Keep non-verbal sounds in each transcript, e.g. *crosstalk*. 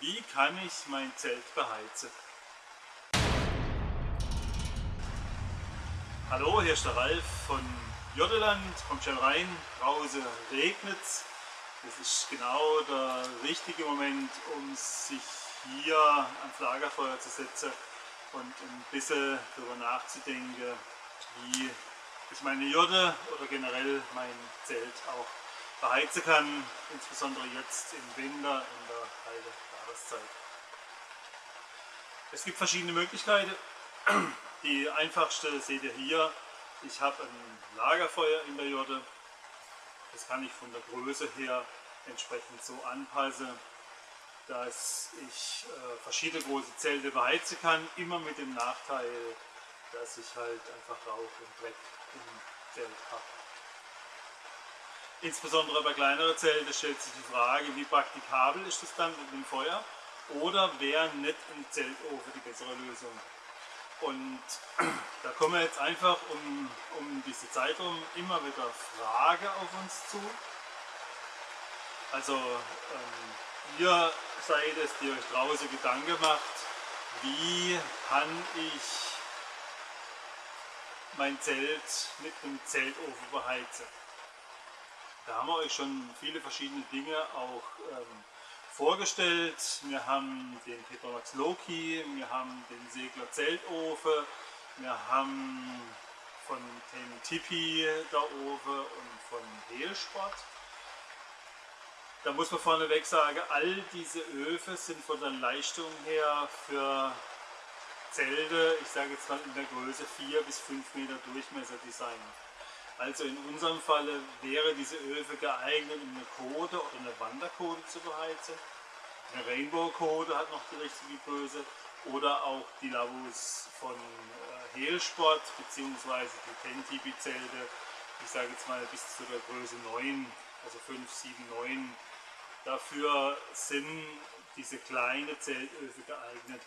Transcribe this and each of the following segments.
Wie kann ich mein Zelt beheizen? Hallo, hier ist der Ralf von Jotteland, kommt schon rein, draußen regnet es. Das ist genau der richtige Moment, um sich hier ans Lagerfeuer zu setzen und ein bisschen darüber nachzudenken, wie ich meine Jurte oder generell mein Zelt auch beheizen kann, insbesondere jetzt im Winter in der kalten Jahreszeit. Es gibt verschiedene Möglichkeiten. Die einfachste seht ihr hier. Ich habe ein Lagerfeuer in der Jurte. Das kann ich von der Größe her entsprechend so anpassen, dass ich äh, verschiedene große Zelte beheizen kann, immer mit dem Nachteil, dass ich halt einfach Rauch und Dreck im Zelt habe. Insbesondere bei kleineren Zelten stellt sich die Frage, wie praktikabel ist das dann mit dem Feuer oder wäre nicht ein Zeltofen die bessere Lösung. Und *clears throat* da kommen jetzt einfach um, um diese Zeit herum immer wieder Fragen auf uns zu. Also ähm, ihr seid es, die euch draußen Gedanken macht, wie kann ich mein Zelt mit einem Zeltofen beheizen. Da haben wir euch schon viele verschiedene Dinge auch ähm, vorgestellt. Wir haben den Petromax Loki, wir haben den Segler Zeltofen, wir haben von dem Tipi da oben und von Hehlsport. Da muss man vorneweg sagen, all diese Öfen sind von der Leistung her für Zelte, ich sage jetzt mal in der Größe 4 bis 5 Meter Durchmesser designt. Also in unserem Falle wäre diese Öfe geeignet, um eine Kode oder eine Wanderkode zu beheizen. Eine Rainbow-Kode hat noch die richtige Größe oder auch die Lavus von äh, Hehlsport bzw. die Tentibi-Zelte, ich sage jetzt mal bis zu der Größe 9, also 5, 7, 9. Dafür sind diese kleinen Zeltöfe geeignet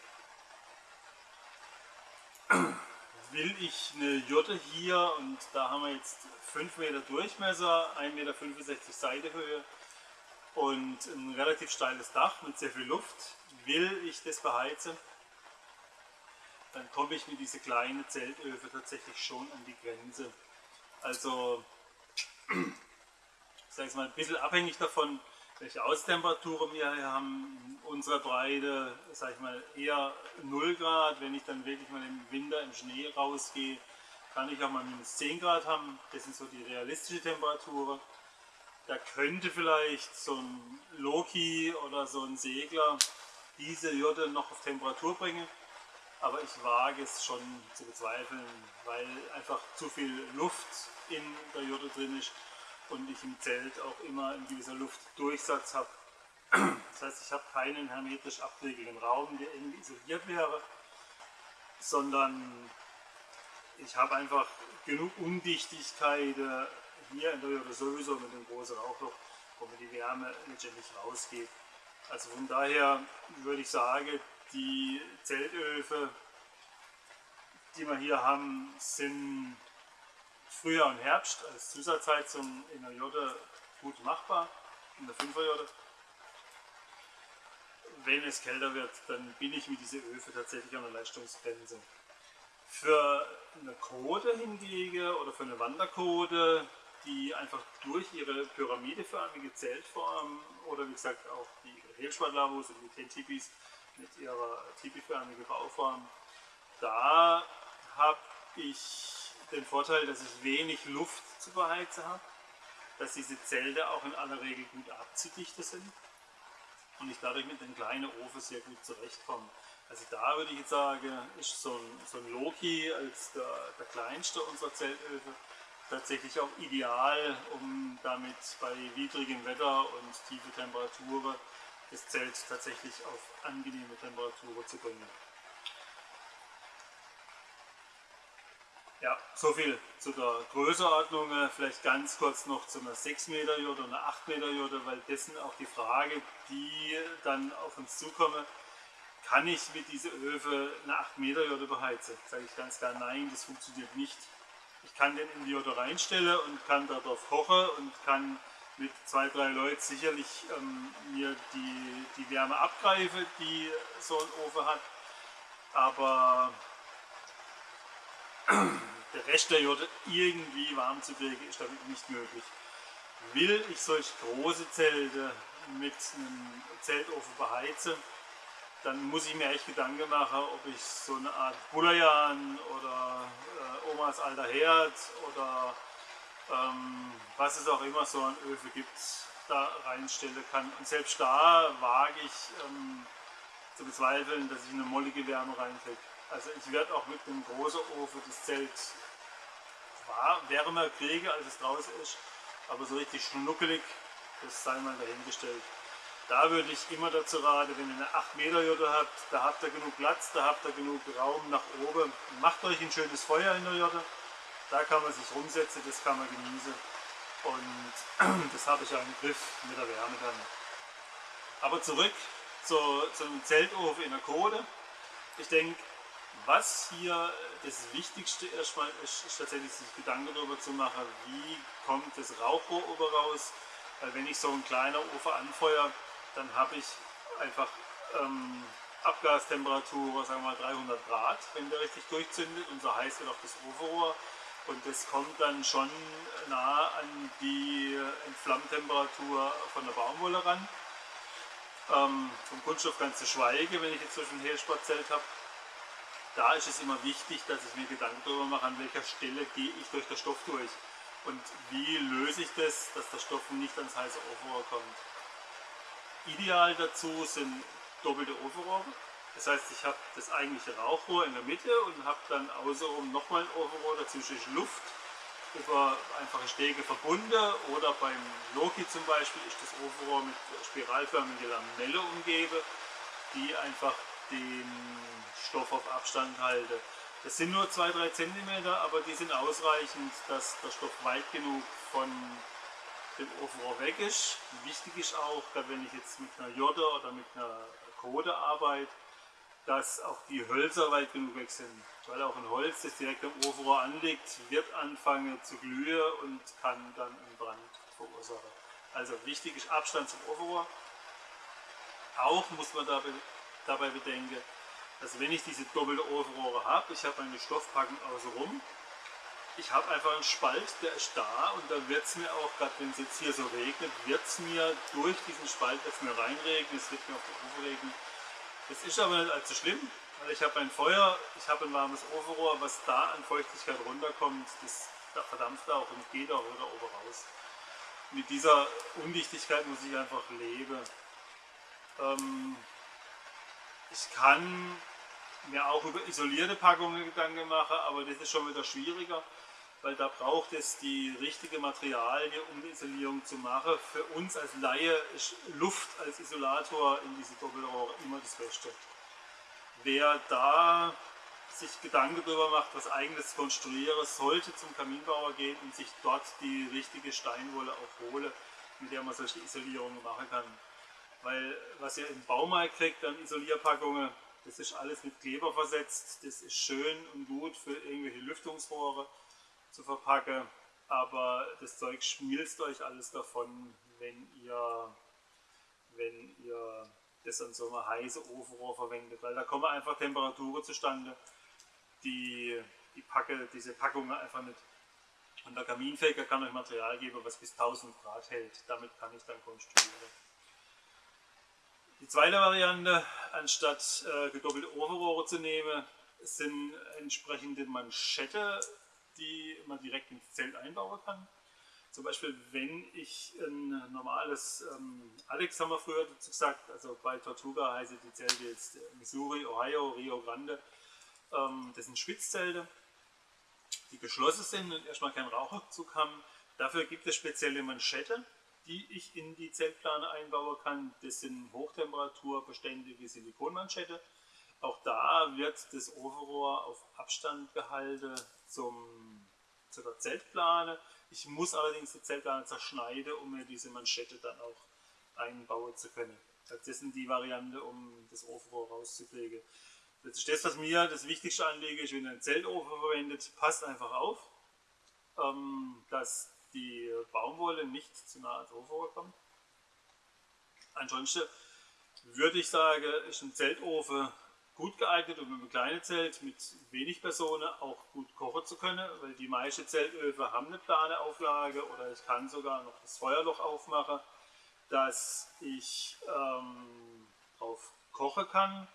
will ich eine Jurte hier und da haben wir jetzt 5 Meter Durchmesser, 1,65 Meter Seitehöhe und ein relativ steiles Dach mit sehr viel Luft. Will ich das beheizen, dann komme ich mit diesen kleinen Zeltöfen tatsächlich schon an die Grenze. Also, *clears throat* ich sage es mal, ein bisschen abhängig davon, welche Austemperaturen wir hier haben. Unsere Breite, sage ich mal, eher 0 Grad. Wenn ich dann wirklich mal im Winter im Schnee rausgehe, kann ich auch mal minus 10 Grad haben. Das sind so die realistischen Temperaturen. Da könnte vielleicht so ein Loki oder so ein Segler diese Jurte noch auf Temperatur bringen. Aber ich wage es schon zu bezweifeln, weil einfach zu viel Luft in der Jurte drin ist und ich im Zelt auch immer ein gewisser Luftdurchsatz habe. Das heißt, ich habe keinen hermetisch abgelegenen Raum, der irgendwie isoliert wäre, sondern ich habe einfach genug Undichtigkeit hier in der Höhe sowieso mit dem großen Rauchloch, wo mir die Wärme letztendlich rausgeht. Also von daher würde ich sagen, die Zeltöfe, die wir hier haben, sind Frühjahr und Herbst als Zusatzheizung in der Jode gut machbar, in der 5er Jode. Wenn es kälter wird, dann bin ich mit dieser Öfe tatsächlich an der Leistungsgrenze. Für eine Kode hingegen oder für eine Wanderkode, die einfach durch ihre pyramideförmige Zeltform oder wie gesagt auch die Hehlspaltlavos und die Tentipis mit ihrer tipiförmigen Bauform, da habe ich den Vorteil, dass ich wenig Luft zu beheizen habe, dass diese Zelte auch in aller Regel gut abzudichten sind und ich dadurch mit dem kleinen Ofen sehr gut zurechtkomme. Also da würde ich jetzt sagen, ist so ein, so ein Loki als der, der kleinste unserer Zeltöfen tatsächlich auch ideal, um damit bei widrigem Wetter und tiefe Temperaturen das Zelt tatsächlich auf angenehme Temperaturen zu bringen. Ja, so viel zu der Größenordnung. Vielleicht ganz kurz noch zu einer 6 Meter Jurte oder einer 8 Meter Jurte, weil das sind auch die Frage, die dann auf uns zukommen. Kann ich mit dieser Öfe eine 8 Meter Jurte beheizen? Sage ich ganz klar, nein, das funktioniert nicht. Ich kann den in die Jurte reinstellen und kann darauf kochen und kann mit zwei, drei Leuten sicherlich ähm, mir die, die Wärme abgreife, die so ein Ofen hat. Aber der Rest der Jurte irgendwie warm zu kriegen, ist damit nicht möglich. Will ich solch große Zelte mit einem Zeltofen beheizen, dann muss ich mir echt Gedanken machen, ob ich so eine Art Bulayan oder äh, Omas alter Herd oder ähm, was es auch immer so an Öfe gibt, da reinstellen kann. Und selbst da wage ich ähm, zu bezweifeln, dass ich eine mollige Wärme reinkriege. Also ich werde auch mit dem großen Ofen das Zelt wärmer kriege, als es draußen ist, aber so richtig schnuckelig, das sei mal dahingestellt. Da würde ich immer dazu raten, wenn ihr eine 8 Meter Jotte habt, da habt ihr genug Platz, da habt ihr genug Raum nach oben. Macht euch ein schönes Feuer in der Jotte, da kann man sich rumsetzen, das kann man genießen. Und *clears throat* das habe ich ja im Griff mit der Wärme dann. Aber zurück zu, zum Zeltofen in der Kode. Ich denke, was hier das Wichtigste erstmal ist, ist tatsächlich sich Gedanken darüber zu machen, wie kommt das Rauchrohr oben raus. Weil wenn ich so ein kleiner Ofen anfeuere, dann habe ich einfach ähm, Abgastemperatur, sagen wir mal 300 Grad, wenn der richtig durchzündet und so heiß wird auch das Ofenrohr und das kommt dann schon nah an die Entflammtemperatur von der Baumwolle ran. Ähm, vom Kunststoff ganz zu schweigen, wenn ich jetzt ein Hehlsportzelt habe. Da ist es immer wichtig, dass ich mir Gedanken darüber mache, an welcher Stelle gehe ich durch den Stoff durch und wie löse ich das, dass der Stoff nicht ans heiße Ofenrohr kommt. Ideal dazu sind doppelte Ofenrohre. Das heißt, ich habe das eigentliche Rauchrohr in der Mitte und habe dann außenrum nochmal ein Ofenrohr, dazwischen ist Luft über einfache Stege verbunden oder beim Loki zum Beispiel ist das Ofenrohr mit spiralförmiger Lamelle umgebe, die einfach den Stoff auf Abstand halte. Das sind nur 2-3 cm, aber die sind ausreichend, dass der Stoff weit genug von dem Ofenrohr weg ist. Wichtig ist auch, wenn ich jetzt mit einer Jodde oder mit einer Kode arbeite, dass auch die Hölzer weit genug weg sind. Weil auch ein Holz, das direkt am Ofenrohr anliegt, wird anfangen zu glühen und kann dann einen Brand verursachen. Also wichtig ist Abstand zum Ofenrohr. Auch muss man dabei, dabei bedenken, dass wenn ich diese doppelte Ofenrohre habe, ich habe eine Stoffpackung außenrum, ich habe einfach einen Spalt, der ist da und da wird es mir auch, gerade wenn es jetzt hier so regnet, wird es mir durch diesen Spalt jetzt mir reinregnen, es wird mir auf die Ufer regnen. Das ist aber nicht allzu schlimm, weil ich habe ein Feuer, ich habe ein warmes Ofenrohr, was da an Feuchtigkeit runterkommt, das, das verdampft auch und geht auch wieder oben raus. Mit dieser Undichtigkeit muss ich einfach leben. Ähm, ich kann mir auch über isolierte Packungen Gedanken machen, aber das ist schon wieder schwieriger weil da braucht es die richtige Materialie, um die Isolierung zu machen. Für uns als Laie ist Luft als Isolator in diese Doppelrohre immer das Beste. Wer da sich Gedanken darüber macht, was eigenes konstruieren, sollte zum Kaminbauer gehen und sich dort die richtige Steinwolle auch holen, mit der man solche Isolierungen machen kann. Weil was ihr im Baumarkt kriegt an Isolierpackungen, das ist alles mit Kleber versetzt, das ist schön und gut für irgendwelche Lüftungsrohre zu verpacken, aber das Zeug schmilzt euch alles davon, wenn ihr, wenn ihr das an so einer heißen Ofenrohr verwendet, weil da kommen einfach Temperaturen zustande, die, die Packe, diese Packungen einfach nicht. Und der Kaminfeger kann euch Material geben, was bis 1000 Grad hält. Damit kann ich dann konstruieren. Die zweite Variante, anstatt äh, gedoppelte Ofenrohre zu nehmen, sind entsprechende Manschette die man direkt ins Zelt einbauen kann. Zum Beispiel, wenn ich ein normales, ähm, Alex haben wir früher dazu gesagt, also bei Tortuga heißt die Zelte jetzt Missouri, Ohio, Rio Grande. Ähm, das sind Schwitzzelte, die geschlossen sind und erstmal keinen Raucherzug haben. Dafür gibt es spezielle Manschette, die ich in die Zeltplane einbauen kann. Das sind hochtemperaturbeständige Silikonmanschette. Auch da wird das Ofenrohr auf Abstand gehalten zum, zu der Zeltplane. Ich muss allerdings die Zeltplane zerschneiden, um mir diese Manschette dann auch einbauen zu können. Das sind die Variante, um das Ofenrohr rauszukriegen. Das ist das, was mir das wichtigste anlege, ist, wenn ihr einen Zeltofen verwendet, passt einfach auf, ähm, dass die Baumwolle nicht zu nahe ans Ofen kommt. Ansonsten würde ich sagen, ist ein Zeltofen gut geeignet, um im kleinen Zelt mit wenig Personen auch gut kochen zu können, weil die meisten Zeltöfen haben eine plane Auflage oder ich kann sogar noch das Feuerloch aufmachen, dass ich ähm, drauf kochen kann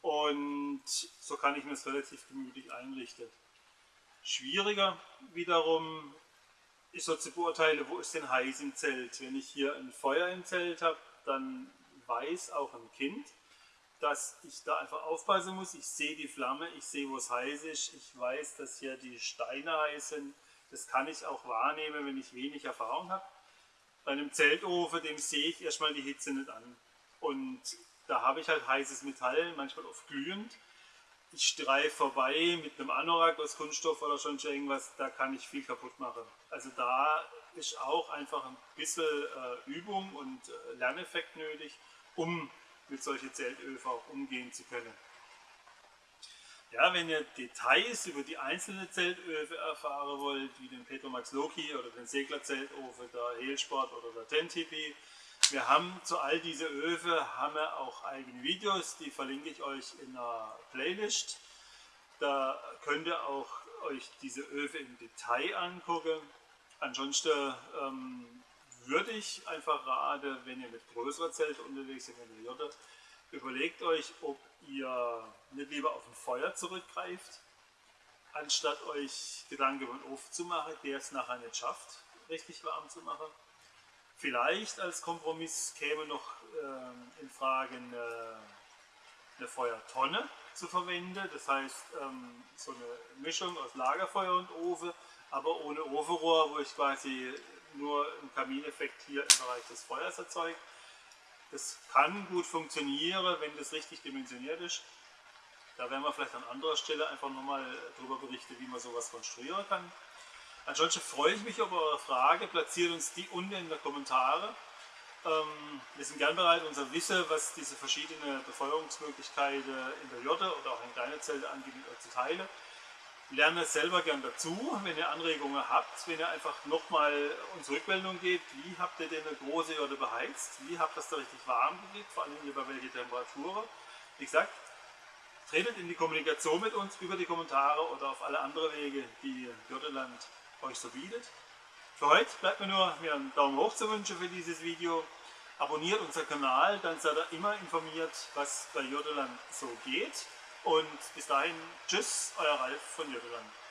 und so kann ich mir das relativ gemütlich einrichten. Schwieriger wiederum ist so zu beurteilen, wo ist denn heiß im Zelt. Wenn ich hier ein Feuer im Zelt habe, dann weiß auch ein Kind, dass ich da einfach aufpassen muss. Ich sehe die Flamme, ich sehe, wo es heiß ist. Ich weiß, dass hier die Steine heiß sind. Das kann ich auch wahrnehmen, wenn ich wenig Erfahrung habe. Bei einem Zeltofen, dem sehe ich erstmal die Hitze nicht an. Und da habe ich halt heißes Metall, manchmal oft glühend. Ich streife vorbei mit einem Anorak aus Kunststoff oder schon irgendwas, da kann ich viel kaputt machen. Also da ist auch einfach ein bisschen äh, Übung und äh, Lerneffekt nötig, um mit solchen Zeltöfen auch umgehen zu können. Ja, wenn ihr Details über die einzelnen Zeltöfen erfahren wollt, wie den Petromax Loki oder den Segler Zeltofen, der Heelsport oder der Tentipi, wir haben zu all diese Öfen haben wir auch eigene Videos, die verlinke ich euch in einer Playlist. Da könnt ihr auch euch diese Öfe im Detail angucken. Ansonsten ähm, würde ich einfach raten, wenn ihr mit größerer Zelt unterwegs seid, wenn ihr überlegt euch, ob ihr nicht lieber auf ein Feuer zurückgreift, anstatt euch Gedanken über den Ofen zu machen, der es nachher nicht schafft, richtig warm zu machen. Vielleicht als Kompromiss käme noch äh, in Frage eine, eine, Feuertonne zu verwenden, das heißt ähm, so eine Mischung aus Lagerfeuer und Ofen, aber ohne Ofenrohr, wo ich quasi nur einen Kamineffekt hier im Bereich des Feuers erzeugt. Das kann gut funktionieren, wenn das richtig dimensioniert ist. Da werden wir vielleicht an anderer Stelle einfach nochmal darüber berichten, wie man sowas konstruieren kann. Ansonsten freue ich mich über eure Frage. Platziert uns die unten in die Kommentare. Ähm, wir sind gern bereit, unser Wissen, was diese verschiedenen Befeuerungsmöglichkeiten in der Jotte oder auch in kleinen Zelte angeht, zu teilen. Lerne selber gern dazu, wenn ihr Anregungen habt, wenn ihr einfach nochmal uns Rückmeldung gebt, wie habt ihr denn eine große Jotte beheizt, wie habt ihr das da richtig warm gekriegt, vor allem über welche Temperaturen. Wie gesagt, tretet in die Kommunikation mit uns über die Kommentare oder auf alle anderen Wege, die Jotteland euch so bietet. Für heute bleibt mir nur mir einen Daumen hoch zu wünschen für dieses Video. Abonniert unseren Kanal, dann seid ihr immer informiert, was bei Jodeland so geht. Und bis dahin, tschüss, euer Ralf von Jodeland.